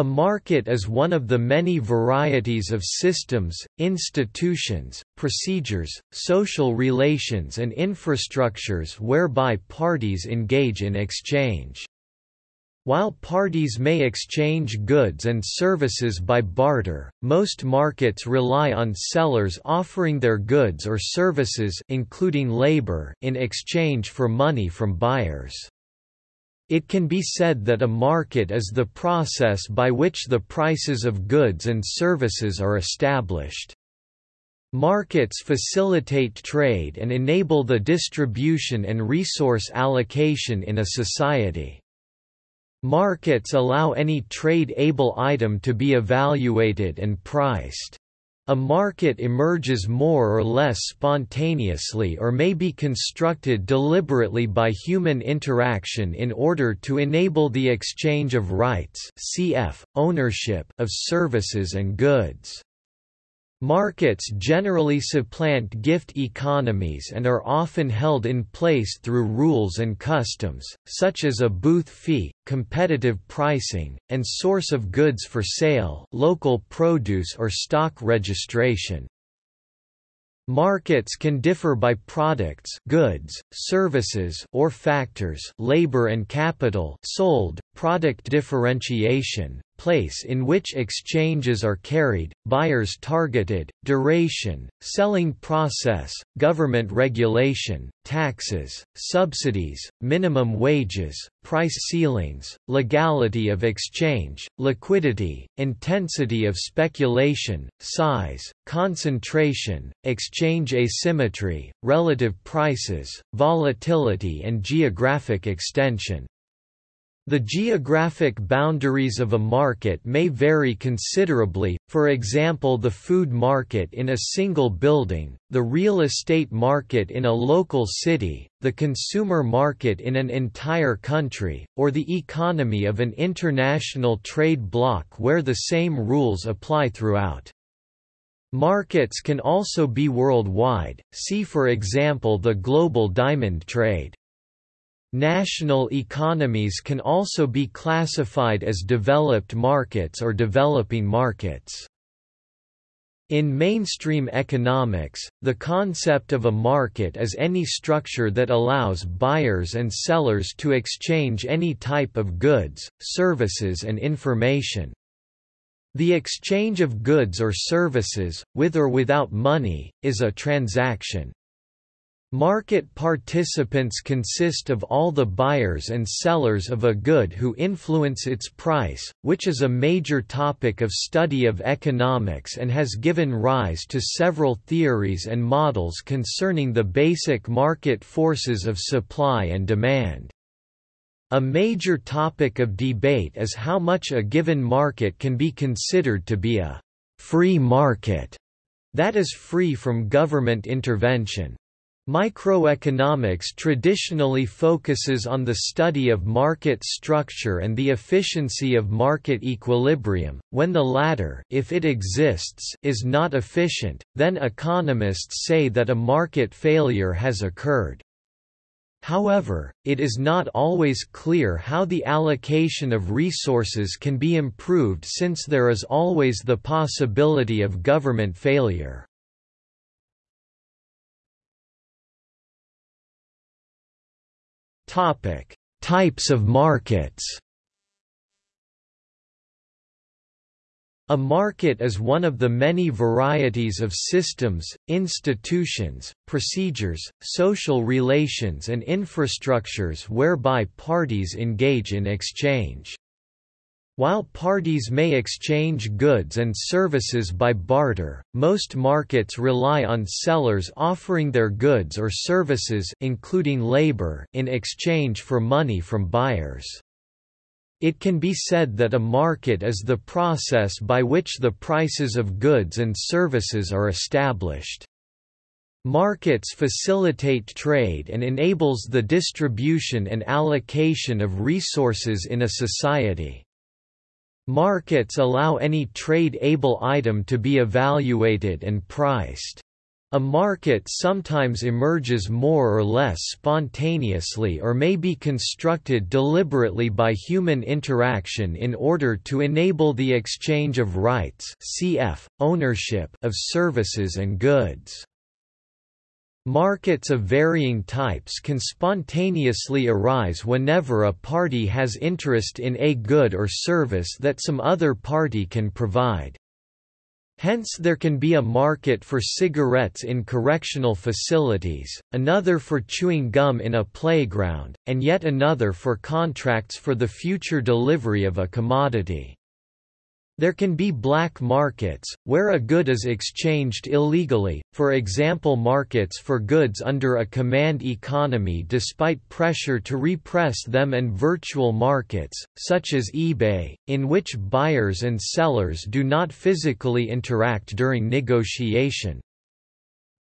A market is one of the many varieties of systems, institutions, procedures, social relations and infrastructures whereby parties engage in exchange. While parties may exchange goods and services by barter, most markets rely on sellers offering their goods or services including labor in exchange for money from buyers. It can be said that a market is the process by which the prices of goods and services are established. Markets facilitate trade and enable the distribution and resource allocation in a society. Markets allow any trade-able item to be evaluated and priced. A market emerges more or less spontaneously or may be constructed deliberately by human interaction in order to enable the exchange of rights cf. ownership of services and goods. Markets generally supplant gift economies and are often held in place through rules and customs, such as a booth fee, competitive pricing, and source of goods for sale local produce or stock registration. Markets can differ by products goods, services or factors labor and capital sold, product differentiation, place in which exchanges are carried, buyers targeted, duration, selling process, government regulation, taxes, subsidies, minimum wages, price ceilings, legality of exchange, liquidity, intensity of speculation, size, concentration, exchange asymmetry, relative prices, volatility and geographic extension. The geographic boundaries of a market may vary considerably, for example the food market in a single building, the real estate market in a local city, the consumer market in an entire country, or the economy of an international trade bloc where the same rules apply throughout. Markets can also be worldwide, see for example the global diamond trade. National economies can also be classified as developed markets or developing markets. In mainstream economics, the concept of a market is any structure that allows buyers and sellers to exchange any type of goods, services and information. The exchange of goods or services, with or without money, is a transaction. Market participants consist of all the buyers and sellers of a good who influence its price, which is a major topic of study of economics and has given rise to several theories and models concerning the basic market forces of supply and demand. A major topic of debate is how much a given market can be considered to be a free market, that is free from government intervention. Microeconomics traditionally focuses on the study of market structure and the efficiency of market equilibrium. When the latter, if it exists, is not efficient, then economists say that a market failure has occurred. However, it is not always clear how the allocation of resources can be improved since there is always the possibility of government failure. Topic: Types of markets. A market is one of the many varieties of systems, institutions, procedures, social relations and infrastructures whereby parties engage in exchange. While parties may exchange goods and services by barter, most markets rely on sellers offering their goods or services including labor in exchange for money from buyers. It can be said that a market is the process by which the prices of goods and services are established. Markets facilitate trade and enables the distribution and allocation of resources in a society. Markets allow any trade-able item to be evaluated and priced. A market sometimes emerges more or less spontaneously or may be constructed deliberately by human interaction in order to enable the exchange of rights cf. ownership of services and goods. Markets of varying types can spontaneously arise whenever a party has interest in a good or service that some other party can provide. Hence there can be a market for cigarettes in correctional facilities, another for chewing gum in a playground, and yet another for contracts for the future delivery of a commodity. There can be black markets, where a good is exchanged illegally, for example markets for goods under a command economy despite pressure to repress them and virtual markets, such as eBay, in which buyers and sellers do not physically interact during negotiation.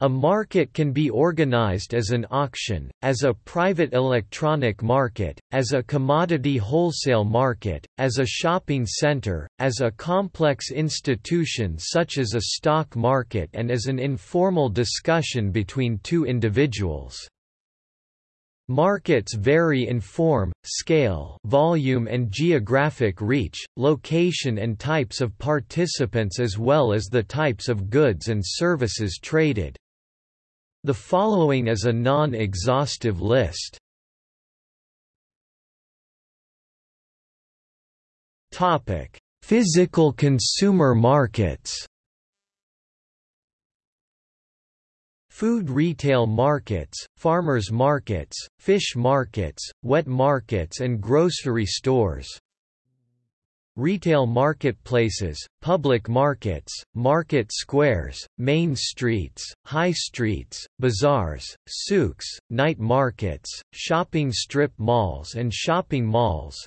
A market can be organized as an auction, as a private electronic market, as a commodity wholesale market, as a shopping center, as a complex institution such as a stock market and as an informal discussion between two individuals. Markets vary in form, scale, volume and geographic reach, location and types of participants as well as the types of goods and services traded. The following is a non-exhaustive list. Topic: Physical consumer markets. Food retail markets, farmers markets, fish markets, wet markets and grocery stores retail marketplaces, public markets, market squares, main streets, high streets, bazaars, souks, night markets, shopping strip malls and shopping malls,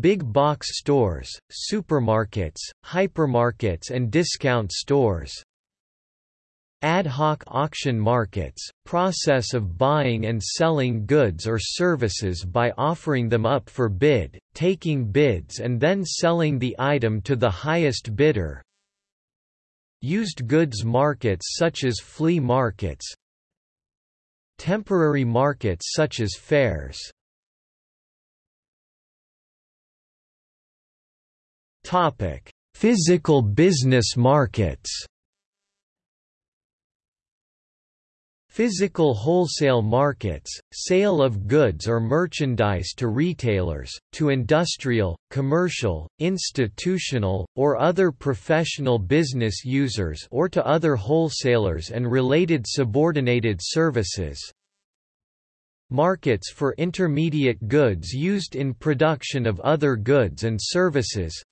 big box stores, supermarkets, hypermarkets and discount stores, Ad hoc auction markets, process of buying and selling goods or services by offering them up for bid, taking bids and then selling the item to the highest bidder. Used goods markets such as flea markets. Temporary markets such as fairs. Topic: Physical business markets Physical wholesale markets, sale of goods or merchandise to retailers, to industrial, commercial, institutional, or other professional business users or to other wholesalers and related subordinated services. Markets for intermediate goods used in production of other goods and services,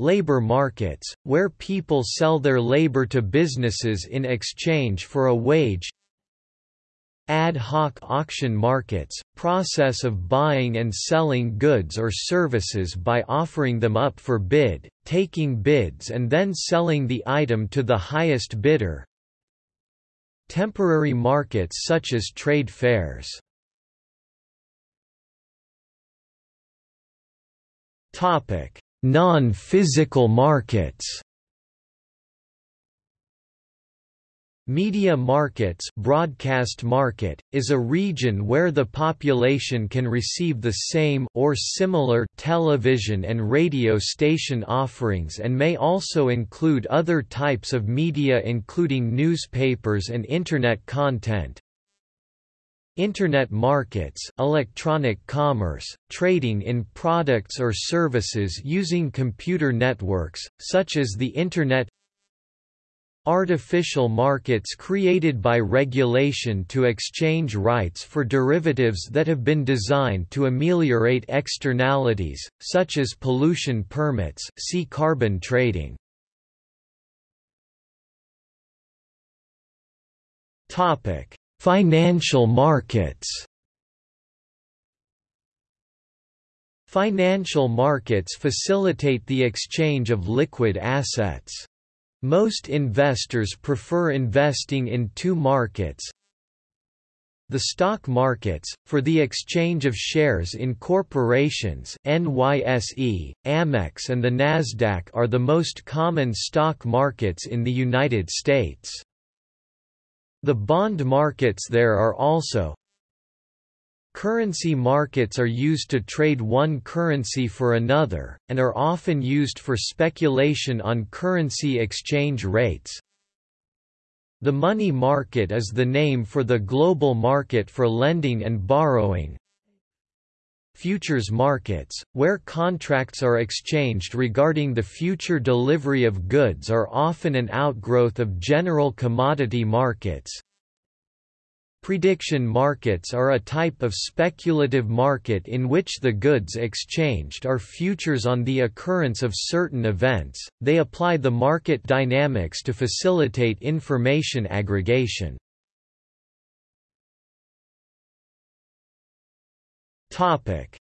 labor markets, where people sell their labor to businesses in exchange for a wage. Ad hoc auction markets, process of buying and selling goods or services by offering them up for bid, taking bids and then selling the item to the highest bidder. Temporary markets such as trade fairs. Topic Non-physical markets Media markets broadcast market, is a region where the population can receive the same or similar television and radio station offerings and may also include other types of media including newspapers and Internet content. Internet markets electronic commerce, trading in products or services using computer networks, such as the Internet Artificial markets created by regulation to exchange rights for derivatives that have been designed to ameliorate externalities, such as pollution permits see carbon trading. Topic Financial markets Financial markets facilitate the exchange of liquid assets. Most investors prefer investing in two markets, The stock markets, for the exchange of shares in corporations NYSE, Amex and the Nasdaq are the most common stock markets in the United States. The bond markets there are also Currency markets are used to trade one currency for another, and are often used for speculation on currency exchange rates. The money market is the name for the global market for lending and borrowing. Futures markets, where contracts are exchanged regarding the future delivery of goods are often an outgrowth of general commodity markets. Prediction markets are a type of speculative market in which the goods exchanged are futures on the occurrence of certain events, they apply the market dynamics to facilitate information aggregation.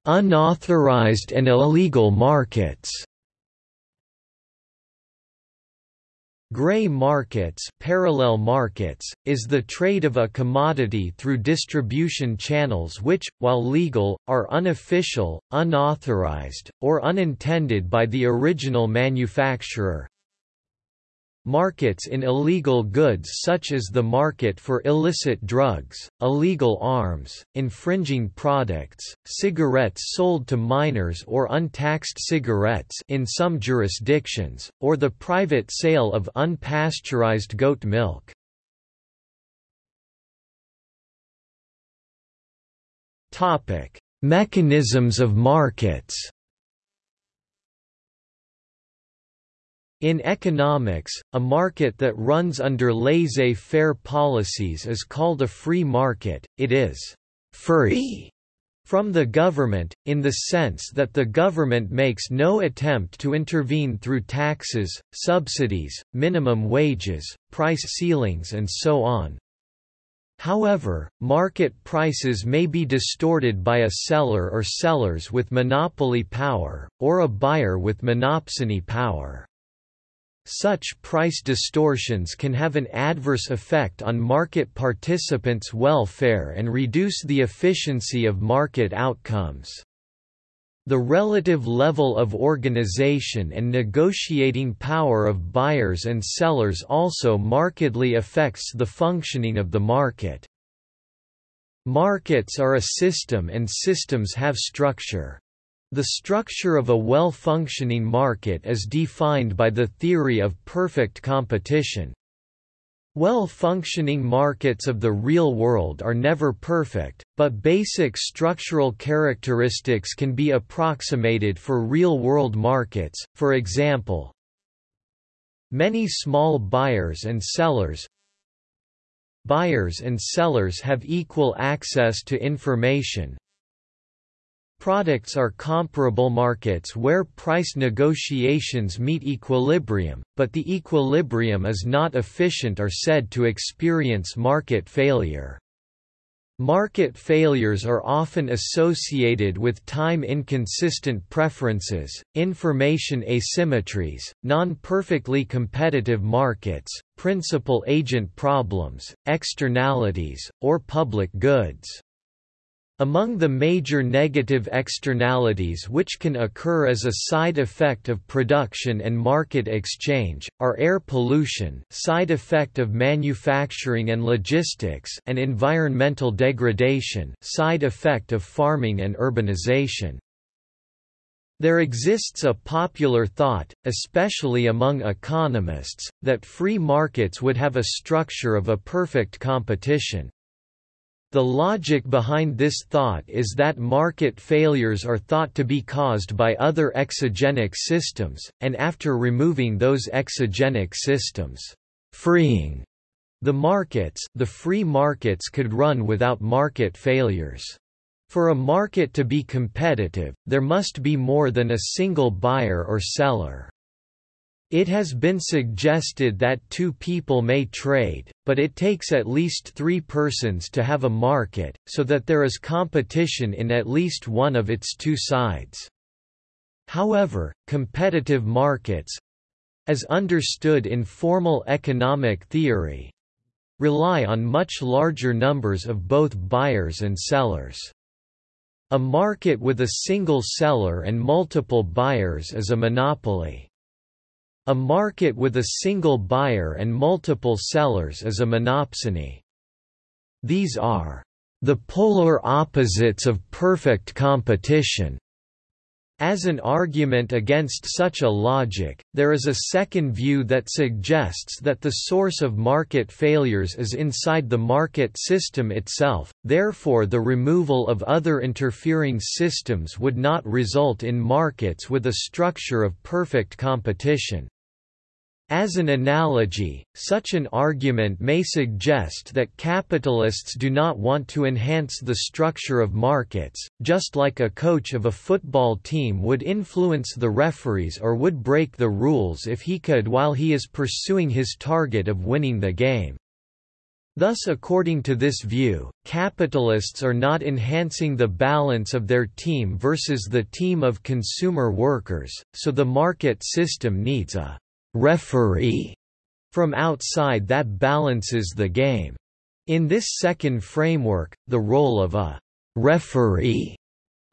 Unauthorized and illegal markets. Gray markets, parallel markets is the trade of a commodity through distribution channels which, while legal, are unofficial, unauthorized, or unintended by the original manufacturer, Markets in illegal goods such as the market for illicit drugs, illegal arms, infringing products, cigarettes sold to minors or untaxed cigarettes in some jurisdictions, or the private sale of unpasteurized goat milk. Mechanisms of markets In economics, a market that runs under laissez-faire policies is called a free market, it is «free» from the government, in the sense that the government makes no attempt to intervene through taxes, subsidies, minimum wages, price ceilings and so on. However, market prices may be distorted by a seller or sellers with monopoly power, or a buyer with monopsony power. Such price distortions can have an adverse effect on market participants' welfare and reduce the efficiency of market outcomes. The relative level of organization and negotiating power of buyers and sellers also markedly affects the functioning of the market. Markets are a system and systems have structure. The structure of a well-functioning market is defined by the theory of perfect competition. Well-functioning markets of the real world are never perfect, but basic structural characteristics can be approximated for real-world markets, for example, Many small buyers and sellers Buyers and sellers have equal access to information, Products are comparable markets where price negotiations meet equilibrium, but the equilibrium is not efficient or said to experience market failure. Market failures are often associated with time-inconsistent preferences, information asymmetries, non-perfectly competitive markets, principal-agent problems, externalities, or public goods. Among the major negative externalities which can occur as a side effect of production and market exchange, are air pollution side effect of manufacturing and logistics and environmental degradation side effect of farming and urbanization. There exists a popular thought, especially among economists, that free markets would have a structure of a perfect competition. The logic behind this thought is that market failures are thought to be caused by other exogenic systems, and after removing those exogenic systems, freeing the markets, the free markets could run without market failures. For a market to be competitive, there must be more than a single buyer or seller. It has been suggested that two people may trade, but it takes at least three persons to have a market, so that there is competition in at least one of its two sides. However, competitive markets as understood in formal economic theory rely on much larger numbers of both buyers and sellers. A market with a single seller and multiple buyers is a monopoly. A market with a single buyer and multiple sellers is a monopsony. These are the polar opposites of perfect competition. As an argument against such a logic, there is a second view that suggests that the source of market failures is inside the market system itself, therefore the removal of other interfering systems would not result in markets with a structure of perfect competition. As an analogy, such an argument may suggest that capitalists do not want to enhance the structure of markets, just like a coach of a football team would influence the referees or would break the rules if he could while he is pursuing his target of winning the game. Thus according to this view, capitalists are not enhancing the balance of their team versus the team of consumer workers, so the market system needs a referee from outside that balances the game. In this second framework, the role of a referee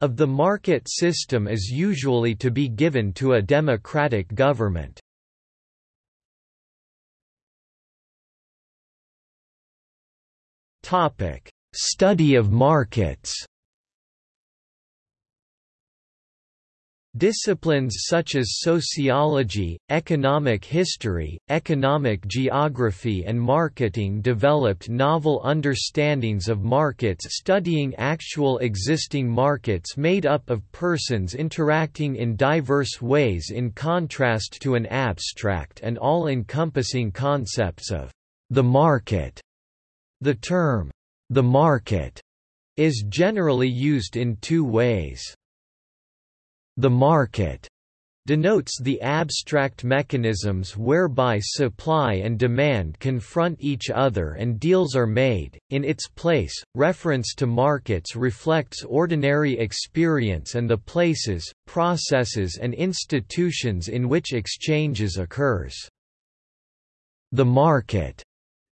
of the market system is usually to be given to a democratic government. Topic: Study of markets Disciplines such as sociology, economic history, economic geography and marketing developed novel understandings of markets studying actual existing markets made up of persons interacting in diverse ways in contrast to an abstract and all-encompassing concepts of the market. The term, the market, is generally used in two ways. The market denotes the abstract mechanisms whereby supply and demand confront each other and deals are made. In its place, reference to markets reflects ordinary experience and the places, processes and institutions in which exchanges occurs. The market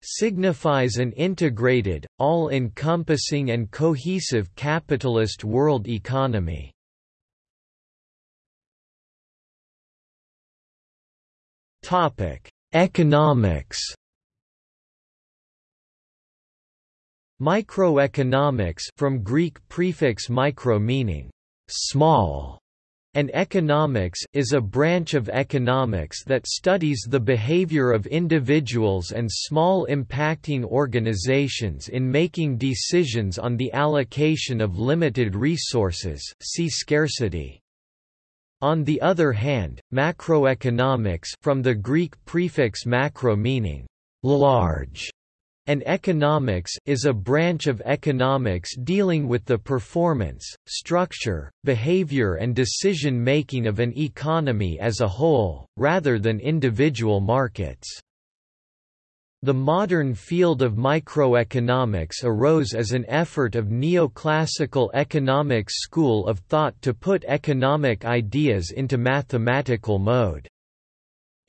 signifies an integrated, all-encompassing and cohesive capitalist world economy. Topic: Economics. Microeconomics from Greek prefix micro meaning small and economics is a branch of economics that studies the behavior of individuals and small impacting organizations in making decisions on the allocation of limited resources see scarcity. On the other hand, macroeconomics from the Greek prefix macro meaning large and economics is a branch of economics dealing with the performance, structure, behavior and decision-making of an economy as a whole, rather than individual markets. The modern field of microeconomics arose as an effort of neoclassical economics school of thought to put economic ideas into mathematical mode.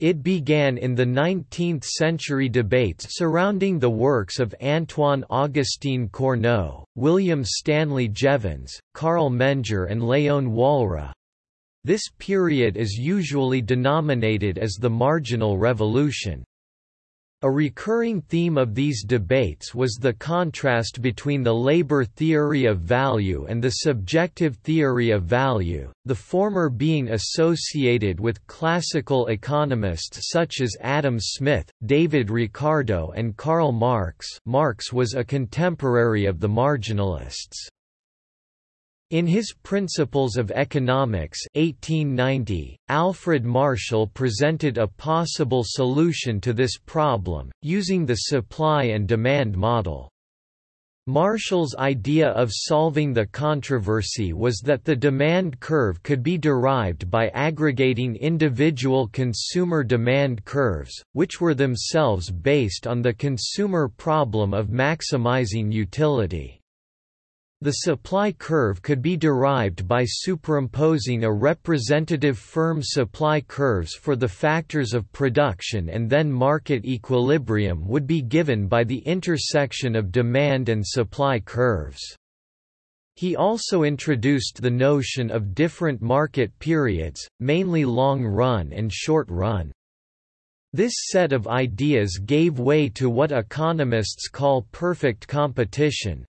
It began in the 19th-century debates surrounding the works of Antoine-Augustin Cournot, William Stanley Jevons, Carl Menger and Léon Walras. This period is usually denominated as the Marginal Revolution. A recurring theme of these debates was the contrast between the labor theory of value and the subjective theory of value, the former being associated with classical economists such as Adam Smith, David Ricardo and Karl Marx Marx was a contemporary of the marginalists. In his Principles of Economics 1890, Alfred Marshall presented a possible solution to this problem, using the supply and demand model. Marshall's idea of solving the controversy was that the demand curve could be derived by aggregating individual consumer demand curves, which were themselves based on the consumer problem of maximizing utility. The supply curve could be derived by superimposing a representative firm supply curves for the factors of production and then market equilibrium would be given by the intersection of demand and supply curves. He also introduced the notion of different market periods, mainly long run and short run. This set of ideas gave way to what economists call perfect competition,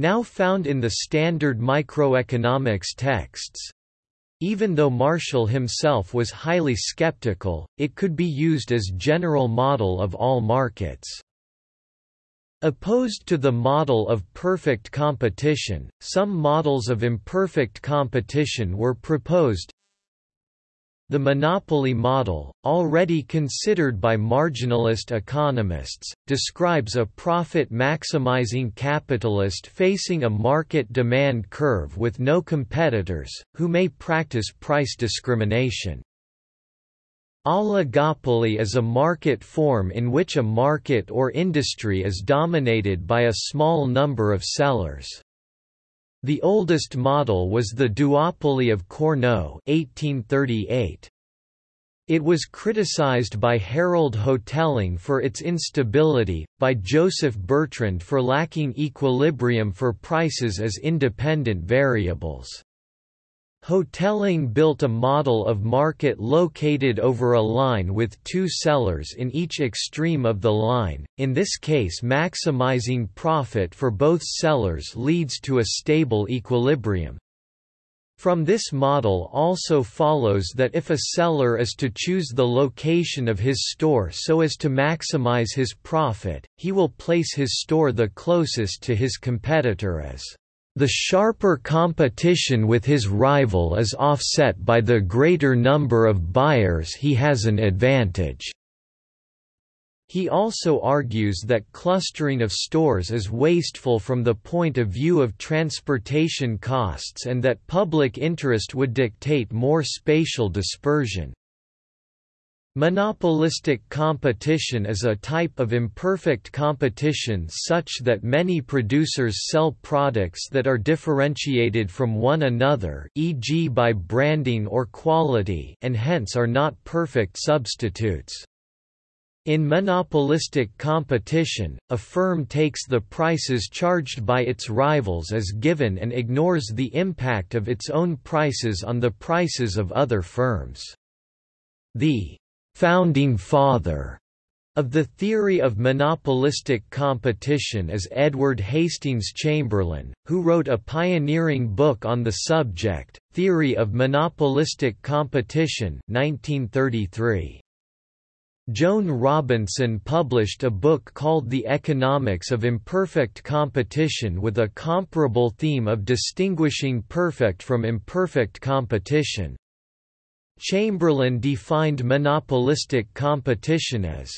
now found in the standard microeconomics texts. Even though Marshall himself was highly skeptical, it could be used as general model of all markets. Opposed to the model of perfect competition, some models of imperfect competition were proposed, the monopoly model, already considered by marginalist economists, describes a profit-maximizing capitalist facing a market demand curve with no competitors, who may practice price discrimination. Oligopoly is a market form in which a market or industry is dominated by a small number of sellers. The oldest model was the duopoly of Cournot 1838. It was criticized by Harold Hotelling for its instability, by Joseph Bertrand for lacking equilibrium for prices as independent variables. Hotelling built a model of market located over a line with two sellers in each extreme of the line, in this case maximizing profit for both sellers leads to a stable equilibrium. From this model also follows that if a seller is to choose the location of his store so as to maximize his profit, he will place his store the closest to his competitor as the sharper competition with his rival is offset by the greater number of buyers he has an advantage. He also argues that clustering of stores is wasteful from the point of view of transportation costs and that public interest would dictate more spatial dispersion. Monopolistic competition is a type of imperfect competition such that many producers sell products that are differentiated from one another e.g. by branding or quality and hence are not perfect substitutes. In monopolistic competition, a firm takes the prices charged by its rivals as given and ignores the impact of its own prices on the prices of other firms. The founding father of the theory of monopolistic competition is Edward Hastings Chamberlin, who wrote a pioneering book on the subject, Theory of Monopolistic Competition 1933. Joan Robinson published a book called The Economics of Imperfect Competition with a comparable theme of distinguishing perfect from imperfect competition. Chamberlin defined monopolistic competition as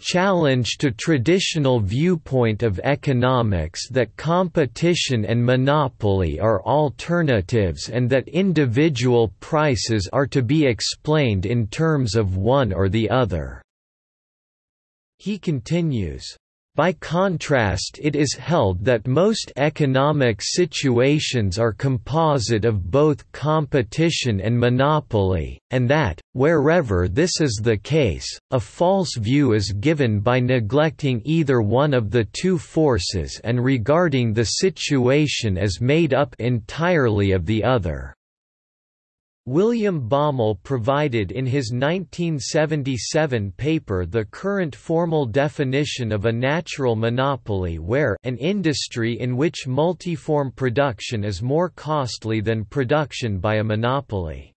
challenge to traditional viewpoint of economics that competition and monopoly are alternatives and that individual prices are to be explained in terms of one or the other." He continues, by contrast it is held that most economic situations are composite of both competition and monopoly, and that, wherever this is the case, a false view is given by neglecting either one of the two forces and regarding the situation as made up entirely of the other. William Baumol provided in his 1977 paper the current formal definition of a natural monopoly where an industry in which multiform production is more costly than production by a monopoly.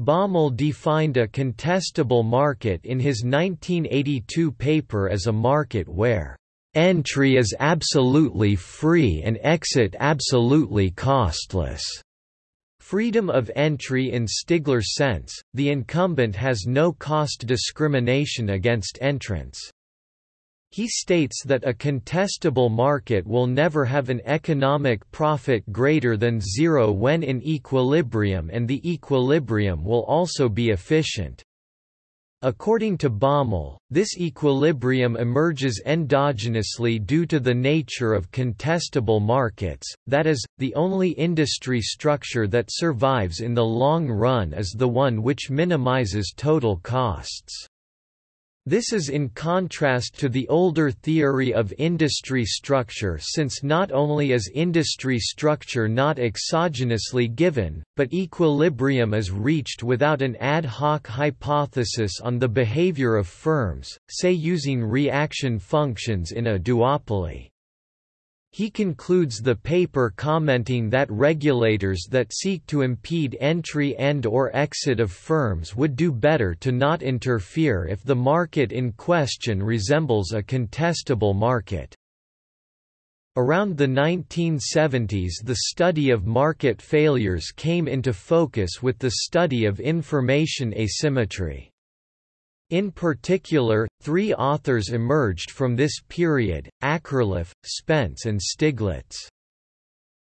Baumol defined a contestable market in his 1982 paper as a market where entry is absolutely free and exit absolutely costless. Freedom of entry in Stigler's sense, the incumbent has no cost discrimination against entrants. He states that a contestable market will never have an economic profit greater than zero when in equilibrium and the equilibrium will also be efficient. According to Baumol, this equilibrium emerges endogenously due to the nature of contestable markets, that is, the only industry structure that survives in the long run is the one which minimizes total costs. This is in contrast to the older theory of industry structure since not only is industry structure not exogenously given, but equilibrium is reached without an ad hoc hypothesis on the behavior of firms, say using reaction functions in a duopoly. He concludes the paper commenting that regulators that seek to impede entry and or exit of firms would do better to not interfere if the market in question resembles a contestable market. Around the 1970s the study of market failures came into focus with the study of information asymmetry. In particular, three authors emerged from this period, Akerlof, Spence and Stiglitz.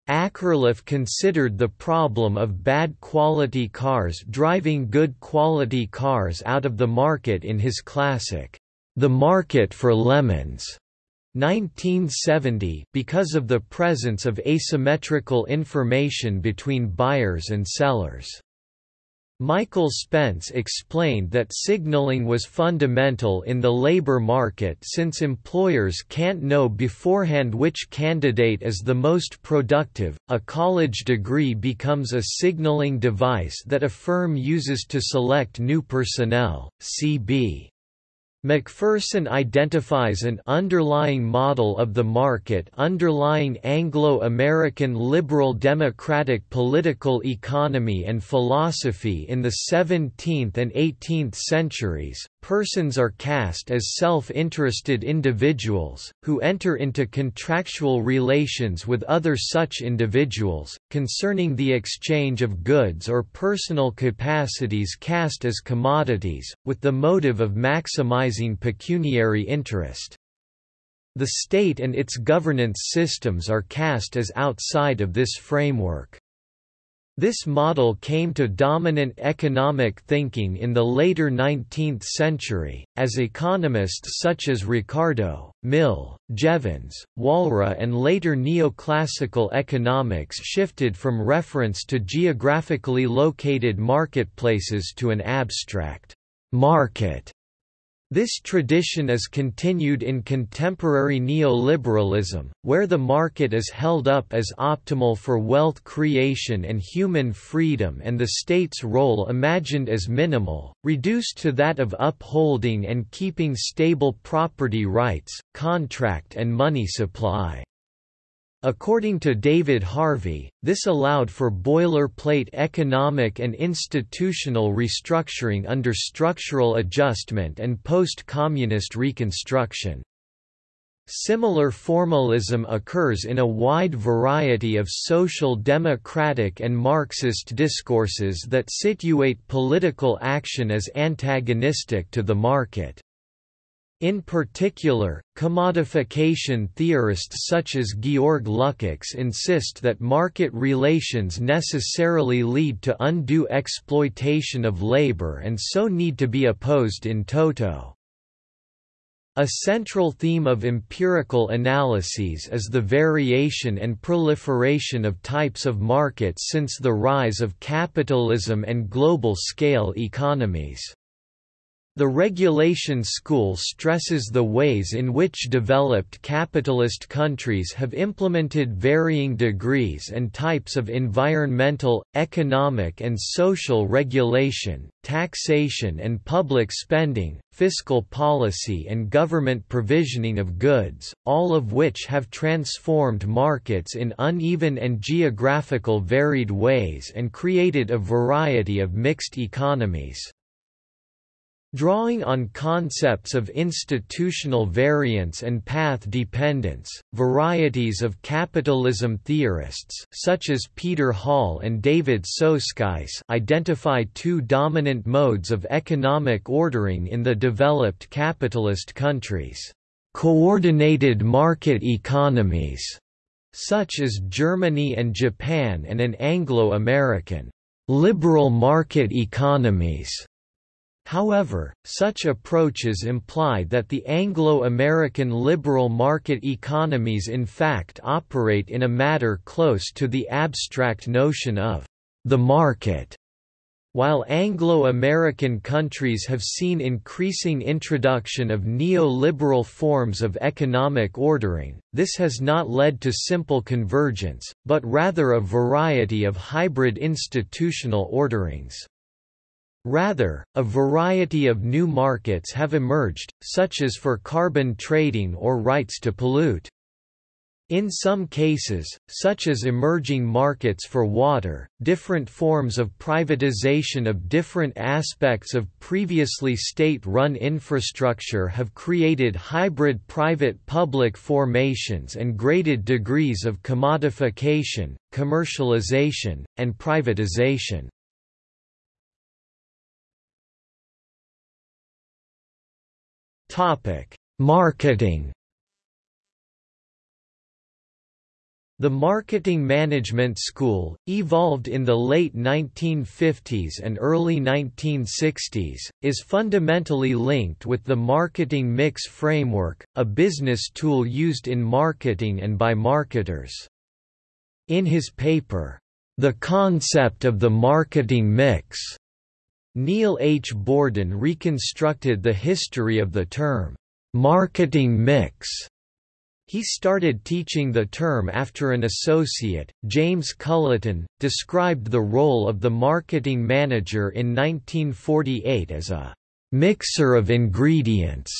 Akerlof considered the problem of bad quality cars driving good quality cars out of the market in his classic, The Market for Lemons. 1970 because of the presence of asymmetrical information between buyers and sellers. Michael Spence explained that signaling was fundamental in the labor market since employers can't know beforehand which candidate is the most productive. A college degree becomes a signaling device that a firm uses to select new personnel. CB Macpherson identifies an underlying model of the market underlying Anglo-American liberal democratic political economy and philosophy in the 17th and 18th centuries, persons are cast as self-interested individuals, who enter into contractual relations with other such individuals, concerning the exchange of goods or personal capacities cast as commodities, with the motive of maximizing pecuniary interest. The state and its governance systems are cast as outside of this framework. This model came to dominant economic thinking in the later 19th century, as economists such as Ricardo, Mill, Jevons, Walras and later neoclassical economics shifted from reference to geographically located marketplaces to an abstract market this tradition is continued in contemporary neoliberalism, where the market is held up as optimal for wealth creation and human freedom and the state's role imagined as minimal, reduced to that of upholding and keeping stable property rights, contract and money supply. According to David Harvey, this allowed for boilerplate economic and institutional restructuring under structural adjustment and post-communist reconstruction. Similar formalism occurs in a wide variety of social democratic and Marxist discourses that situate political action as antagonistic to the market. In particular, commodification theorists such as Georg Lukács insist that market relations necessarily lead to undue exploitation of labor and so need to be opposed in toto. A central theme of empirical analyses is the variation and proliferation of types of markets since the rise of capitalism and global-scale economies. The regulation school stresses the ways in which developed capitalist countries have implemented varying degrees and types of environmental, economic and social regulation, taxation and public spending, fiscal policy and government provisioning of goods, all of which have transformed markets in uneven and geographical varied ways and created a variety of mixed economies. Drawing on concepts of institutional variance and path dependence, varieties of capitalism theorists such as Peter Hall and David Soskice identify two dominant modes of economic ordering in the developed capitalist countries. Coordinated market economies, such as Germany and Japan and an Anglo-American liberal market economies However, such approaches imply that the Anglo-American liberal market economies in fact operate in a matter close to the abstract notion of the market. While Anglo-American countries have seen increasing introduction of neoliberal forms of economic ordering, this has not led to simple convergence, but rather a variety of hybrid institutional orderings. Rather, a variety of new markets have emerged, such as for carbon trading or rights to pollute. In some cases, such as emerging markets for water, different forms of privatization of different aspects of previously state-run infrastructure have created hybrid private-public formations and graded degrees of commodification, commercialization, and privatization. Topic: Marketing. The marketing management school, evolved in the late 1950s and early 1960s, is fundamentally linked with the marketing mix framework, a business tool used in marketing and by marketers. In his paper, The Concept of the Marketing Mix, Neil H. Borden reconstructed the history of the term, marketing mix. He started teaching the term after an associate, James Culliton, described the role of the marketing manager in 1948 as a mixer of ingredients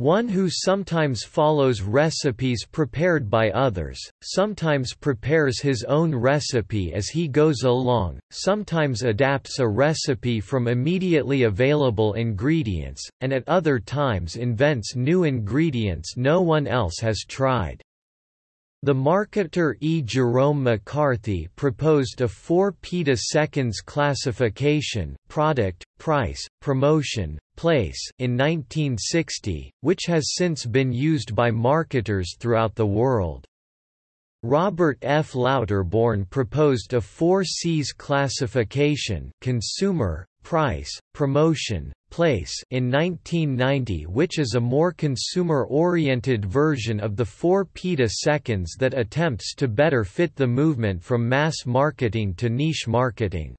one who sometimes follows recipes prepared by others, sometimes prepares his own recipe as he goes along, sometimes adapts a recipe from immediately available ingredients, and at other times invents new ingredients no one else has tried. The marketer E. Jerome McCarthy proposed a 4 peta-seconds classification product, price, promotion, place in 1960, which has since been used by marketers throughout the world. Robert F. Lauterborn proposed a 4 Cs classification consumer, price, promotion, place in 1990 which is a more consumer-oriented version of the 4 peta-seconds that attempts to better fit the movement from mass marketing to niche marketing.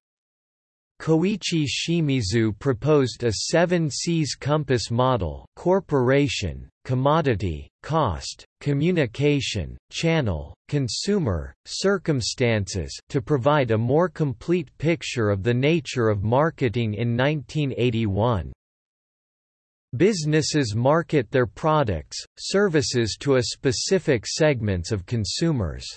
Koichi Shimizu proposed a 7 Cs compass model corporation, commodity, cost, communication, channel, consumer, circumstances to provide a more complete picture of the nature of marketing in 1981. Businesses market their products, services to a specific segments of consumers.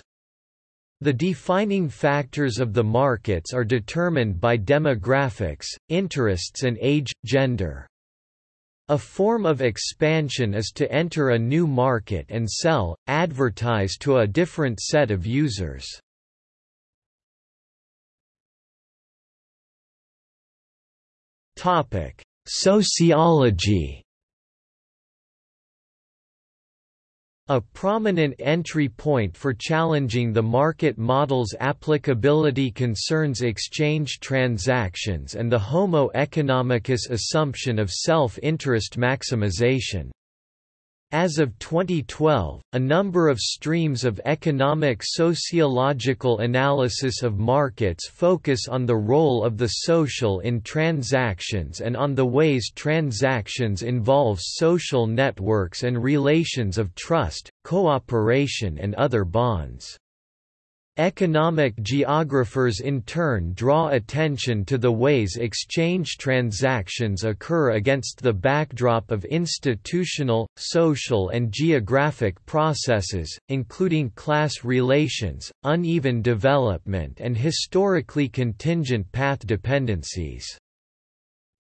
The defining factors of the markets are determined by demographics, interests and age, gender. A form of expansion is to enter a new market and sell, advertise to a different set of users. Sociology A prominent entry point for challenging the market model's applicability concerns exchange transactions and the homo economicus assumption of self-interest maximization. As of 2012, a number of streams of economic sociological analysis of markets focus on the role of the social in transactions and on the ways transactions involve social networks and relations of trust, cooperation and other bonds. Economic geographers in turn draw attention to the ways exchange transactions occur against the backdrop of institutional, social and geographic processes, including class relations, uneven development and historically contingent path dependencies.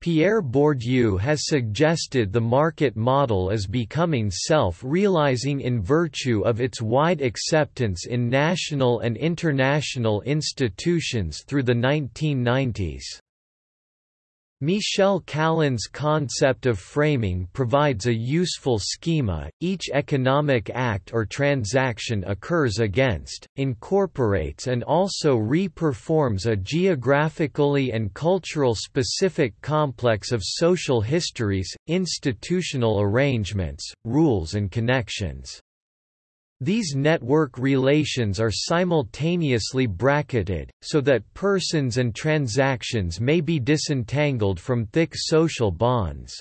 Pierre Bourdieu has suggested the market model is becoming self-realizing in virtue of its wide acceptance in national and international institutions through the 1990s. Michel Callon's concept of framing provides a useful schema. Each economic act or transaction occurs against, incorporates, and also re-performs a geographically and cultural specific complex of social histories, institutional arrangements, rules, and connections. These network relations are simultaneously bracketed, so that persons and transactions may be disentangled from thick social bonds.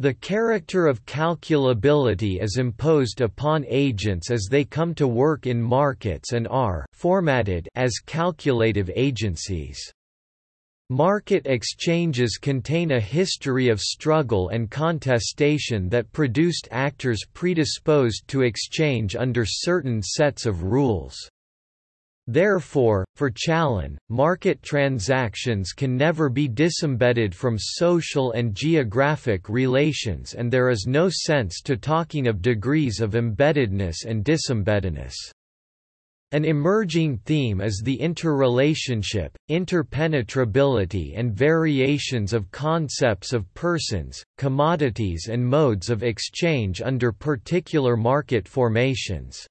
The character of calculability is imposed upon agents as they come to work in markets and are formatted as calculative agencies. Market exchanges contain a history of struggle and contestation that produced actors predisposed to exchange under certain sets of rules. Therefore, for Callon, market transactions can never be disembedded from social and geographic relations and there is no sense to talking of degrees of embeddedness and disembeddedness. An emerging theme is the interrelationship, interpenetrability and variations of concepts of persons, commodities and modes of exchange under particular market formations.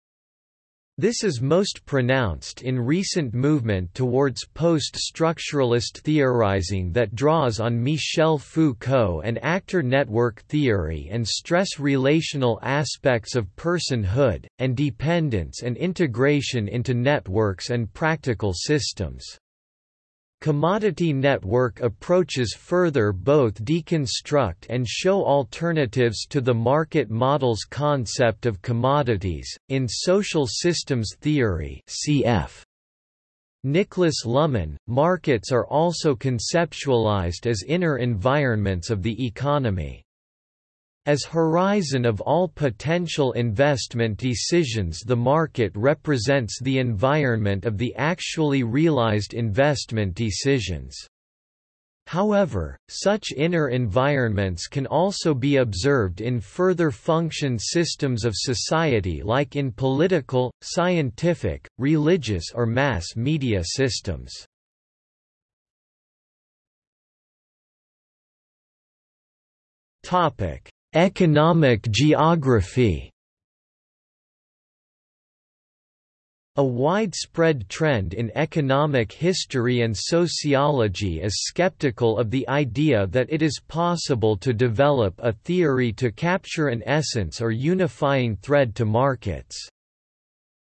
This is most pronounced in recent movement towards post-structuralist theorizing that draws on Michel Foucault and actor network theory and stress relational aspects of personhood, and dependence and integration into networks and practical systems. Commodity network approaches further both deconstruct and show alternatives to the market model's concept of commodities. In social systems theory, cf. Niklas Luhmann, markets are also conceptualized as inner environments of the economy. As horizon of all potential investment decisions the market represents the environment of the actually realized investment decisions. However, such inner environments can also be observed in further function systems of society like in political, scientific, religious or mass media systems. Topic: Economic geography A widespread trend in economic history and sociology is skeptical of the idea that it is possible to develop a theory to capture an essence or unifying thread to markets.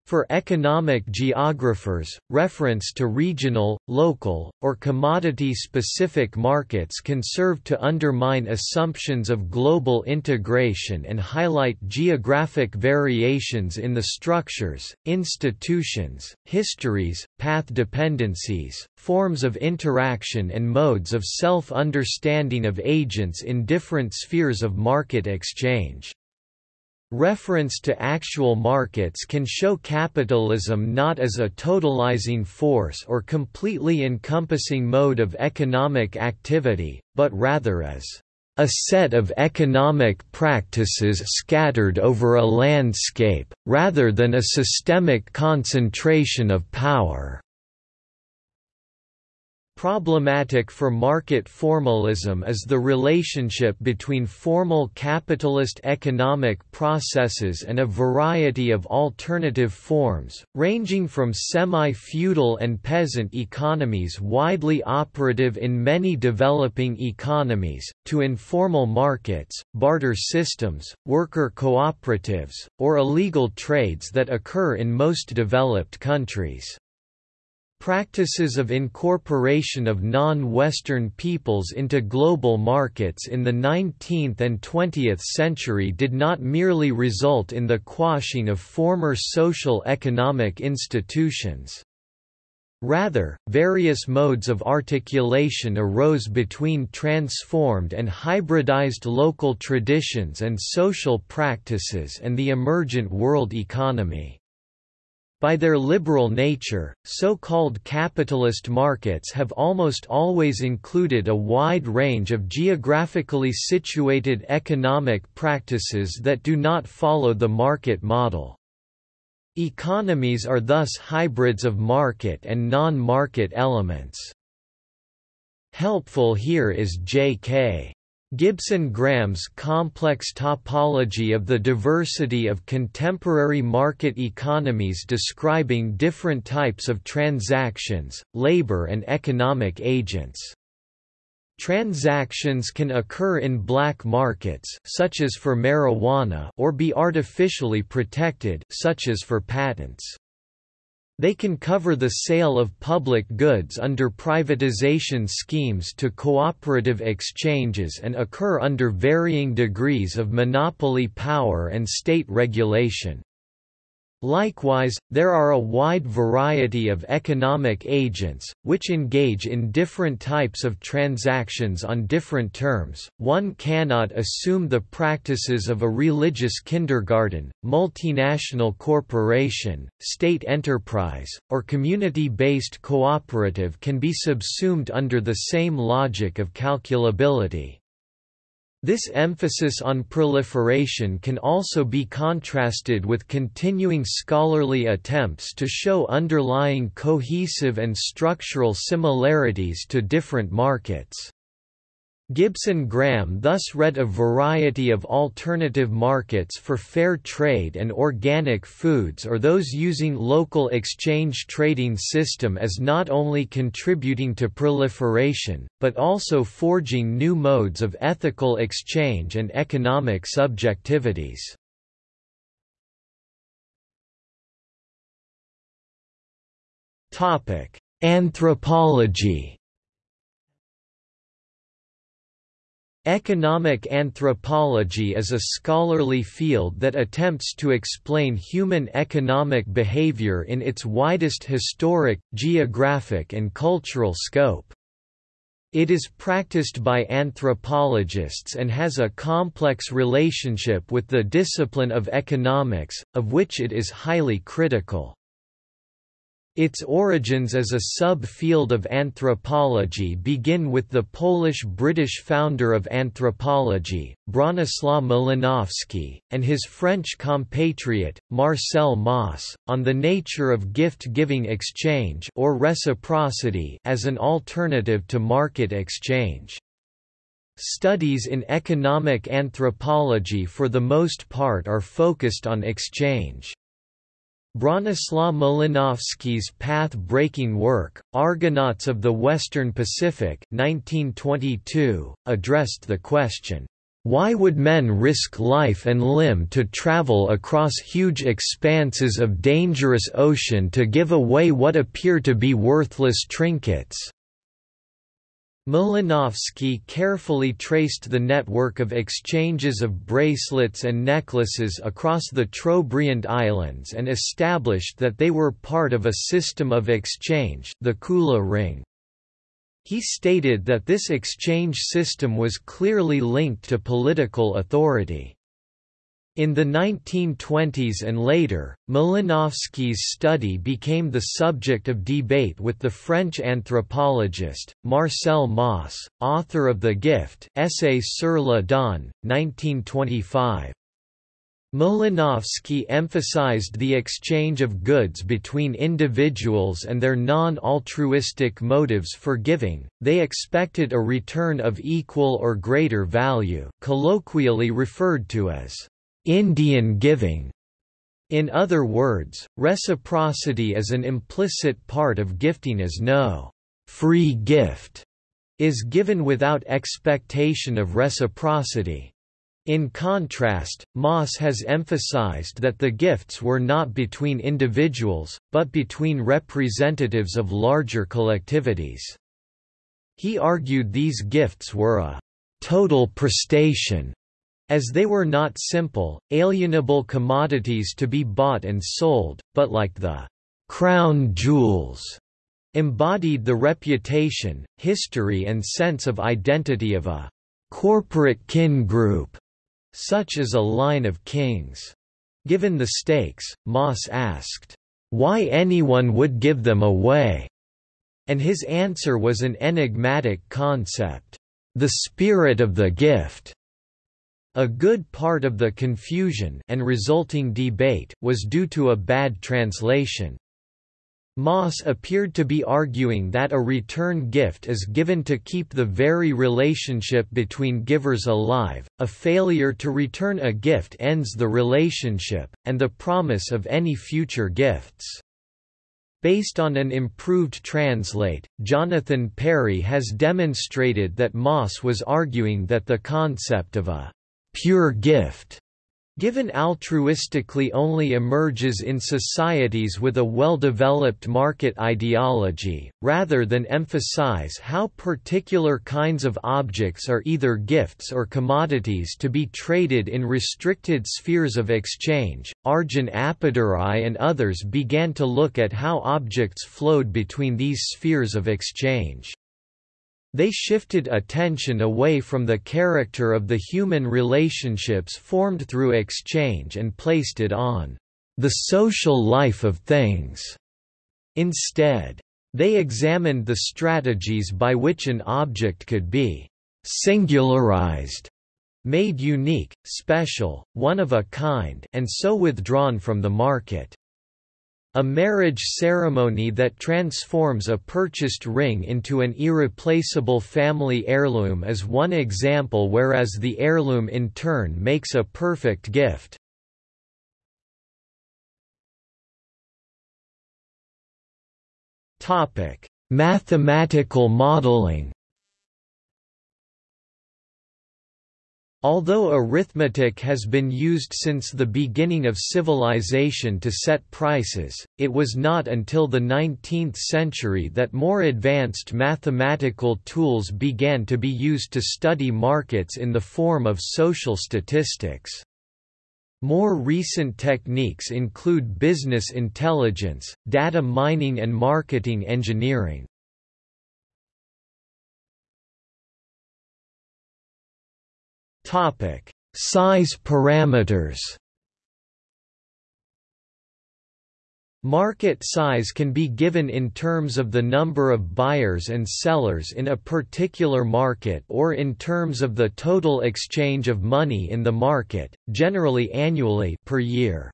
For economic geographers, reference to regional, local, or commodity-specific markets can serve to undermine assumptions of global integration and highlight geographic variations in the structures, institutions, histories, path dependencies, forms of interaction and modes of self-understanding of agents in different spheres of market exchange. Reference to actual markets can show capitalism not as a totalizing force or completely encompassing mode of economic activity, but rather as a set of economic practices scattered over a landscape, rather than a systemic concentration of power. Problematic for market formalism is the relationship between formal capitalist economic processes and a variety of alternative forms, ranging from semi-feudal and peasant economies widely operative in many developing economies, to informal markets, barter systems, worker cooperatives, or illegal trades that occur in most developed countries. Practices of incorporation of non-Western peoples into global markets in the 19th and 20th century did not merely result in the quashing of former social economic institutions. Rather, various modes of articulation arose between transformed and hybridized local traditions and social practices and the emergent world economy. By their liberal nature, so-called capitalist markets have almost always included a wide range of geographically situated economic practices that do not follow the market model. Economies are thus hybrids of market and non-market elements. Helpful here is J.K. Gibson Graham's complex topology of the diversity of contemporary market economies describing different types of transactions, labor and economic agents. Transactions can occur in black markets such as for marijuana or be artificially protected such as for patents. They can cover the sale of public goods under privatization schemes to cooperative exchanges and occur under varying degrees of monopoly power and state regulation. Likewise, there are a wide variety of economic agents, which engage in different types of transactions on different terms. One cannot assume the practices of a religious kindergarten, multinational corporation, state enterprise, or community based cooperative can be subsumed under the same logic of calculability. This emphasis on proliferation can also be contrasted with continuing scholarly attempts to show underlying cohesive and structural similarities to different markets. Gibson Graham thus read a variety of alternative markets for fair trade and organic foods or those using local exchange trading system as not only contributing to proliferation, but also forging new modes of ethical exchange and economic subjectivities. Anthropology Economic anthropology is a scholarly field that attempts to explain human economic behavior in its widest historic, geographic and cultural scope. It is practiced by anthropologists and has a complex relationship with the discipline of economics, of which it is highly critical. Its origins as a sub-field of anthropology begin with the Polish-British founder of anthropology, Bronislaw Malinowski, and his French compatriot, Marcel Mauss, on the nature of gift-giving exchange or reciprocity as an alternative to market exchange. Studies in economic anthropology for the most part are focused on exchange. Bronislaw Malinowski's path-breaking work, Argonauts of the Western Pacific 1922, addressed the question, "...why would men risk life and limb to travel across huge expanses of dangerous ocean to give away what appear to be worthless trinkets?" Malinowski carefully traced the network of exchanges of bracelets and necklaces across the Trobriand Islands and established that they were part of a system of exchange the Kula ring. He stated that this exchange system was clearly linked to political authority. In the 1920s and later, Malinowski's study became the subject of debate with the French anthropologist, Marcel Mauss, author of The Gift Essay sur le don, 1925. Malinowski emphasized the exchange of goods between individuals and their non-altruistic motives for giving, they expected a return of equal or greater value colloquially referred to as Indian giving. In other words, reciprocity is an implicit part of gifting as no free gift is given without expectation of reciprocity. In contrast, Mauss has emphasized that the gifts were not between individuals, but between representatives of larger collectivities. He argued these gifts were a total prestation as they were not simple, alienable commodities to be bought and sold, but like the crown jewels, embodied the reputation, history and sense of identity of a corporate kin group, such as a line of kings. Given the stakes, Mauss asked, why anyone would give them away, and his answer was an enigmatic concept, the spirit of the gift. A good part of the confusion and resulting debate was due to a bad translation. Mauss appeared to be arguing that a return gift is given to keep the very relationship between givers alive, a failure to return a gift ends the relationship, and the promise of any future gifts. Based on an improved translate, Jonathan Parry has demonstrated that Mauss was arguing that the concept of a pure gift given altruistically only emerges in societies with a well-developed market ideology, rather than emphasize how particular kinds of objects are either gifts or commodities to be traded in restricted spheres of exchange. Arjun Appadurai and others began to look at how objects flowed between these spheres of exchange. They shifted attention away from the character of the human relationships formed through exchange and placed it on the social life of things. Instead, they examined the strategies by which an object could be singularized, made unique, special, one of a kind and so withdrawn from the market. A marriage ceremony that transforms a purchased ring into an irreplaceable family heirloom is one example whereas the heirloom in turn makes a perfect gift. Mathematical modeling Although arithmetic has been used since the beginning of civilization to set prices, it was not until the 19th century that more advanced mathematical tools began to be used to study markets in the form of social statistics. More recent techniques include business intelligence, data mining and marketing engineering. Topic: Size parameters. Market size can be given in terms of the number of buyers and sellers in a particular market or in terms of the total exchange of money in the market, generally annually per year.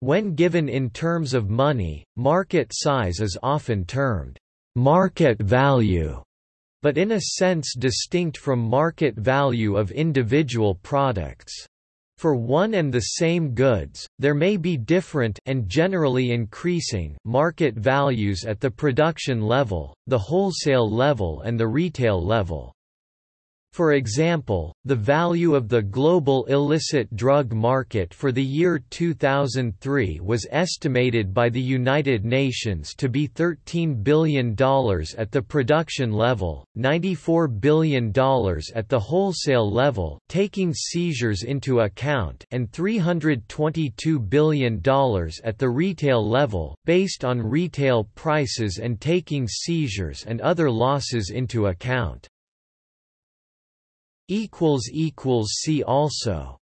When given in terms of money, market size is often termed market value but in a sense distinct from market value of individual products. For one and the same goods, there may be different and generally increasing market values at the production level, the wholesale level and the retail level. For example, the value of the global illicit drug market for the year 2003 was estimated by the United Nations to be $13 billion at the production level, $94 billion at the wholesale level taking seizures into account and $322 billion at the retail level, based on retail prices and taking seizures and other losses into account. See also